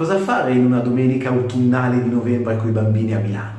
Cosa fare in una domenica autunnale di novembre con i bambini a Milano?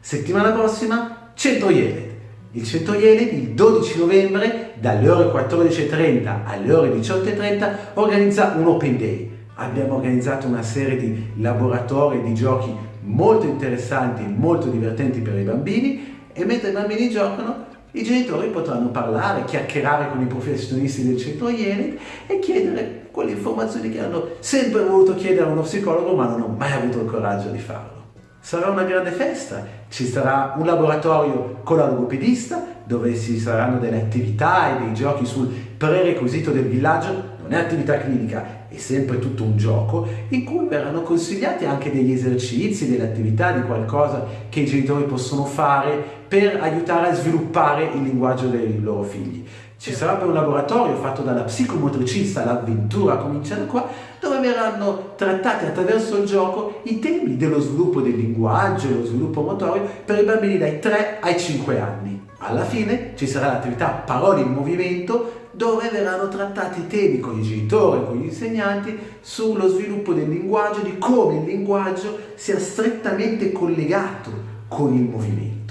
Settimana prossima, Centro Yelet. Il Centro Yelet il 12 novembre dalle ore 14.30 alle ore 18.30 organizza un Open Day. Abbiamo organizzato una serie di laboratori di giochi molto interessanti e molto divertenti per i bambini e mentre i bambini giocano i genitori potranno parlare, chiacchierare con i professionisti del centro Yenet e chiedere quelle informazioni che hanno sempre voluto chiedere a uno psicologo ma non hanno mai avuto il coraggio di farlo. Sarà una grande festa, ci sarà un laboratorio con la logopedista dove ci saranno delle attività e dei giochi sul prerequisito del villaggio non è attività clinica, è sempre tutto un gioco, in cui verranno consigliati anche degli esercizi, delle attività, di qualcosa che i genitori possono fare per aiutare a sviluppare il linguaggio dei loro figli. Ci sarà poi un laboratorio fatto dalla psicomotricista, l'avventura comincia da qua, dove verranno trattati attraverso il gioco i temi dello sviluppo del linguaggio e lo sviluppo motorio per i bambini dai 3 ai 5 anni. Alla fine ci sarà l'attività Parole in Movimento dove verranno trattati temi con i genitori, con gli insegnanti, sullo sviluppo del linguaggio, di come il linguaggio sia strettamente collegato con il movimento.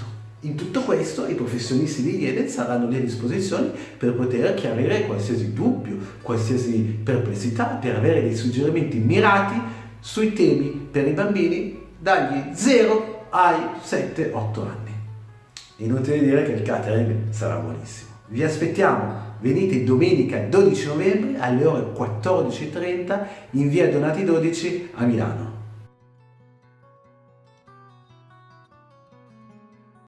In tutto questo i professionisti di IEDET saranno lì a disposizione per poter chiarire qualsiasi dubbio, qualsiasi perplessità, per avere dei suggerimenti mirati sui temi per i bambini dagli 0 ai 7-8 anni. Inutile dire che il catering sarà buonissimo. Vi aspettiamo venite domenica 12 novembre alle ore 14.30 in via Donati 12 a Milano.